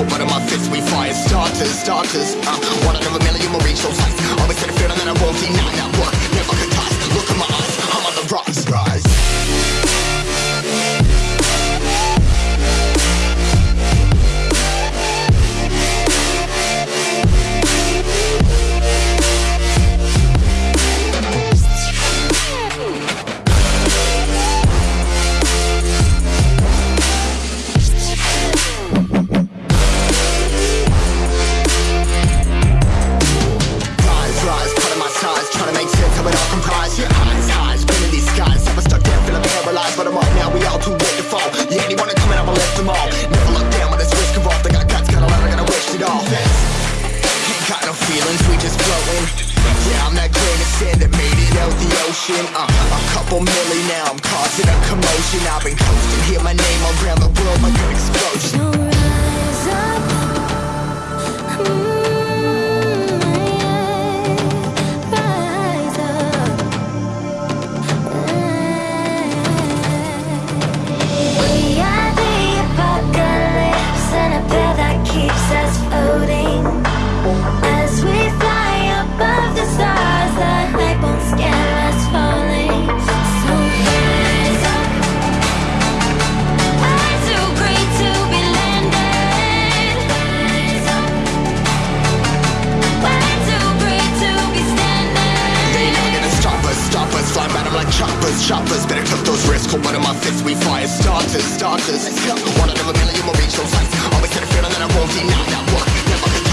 cold blood in my fists, we fire starters, starters. Uh, one out of a million will reach those heights. Always had a feeling that I won't deny that work. ocean uh, A couple million now, I'm causing a commotion. I've been coasting, hear my name around the shoppers Better took those risks, hold one of my fists We fire starters, starters. One out of a million, you'll reach those heights Always had a feeling that I won't deny that one. Never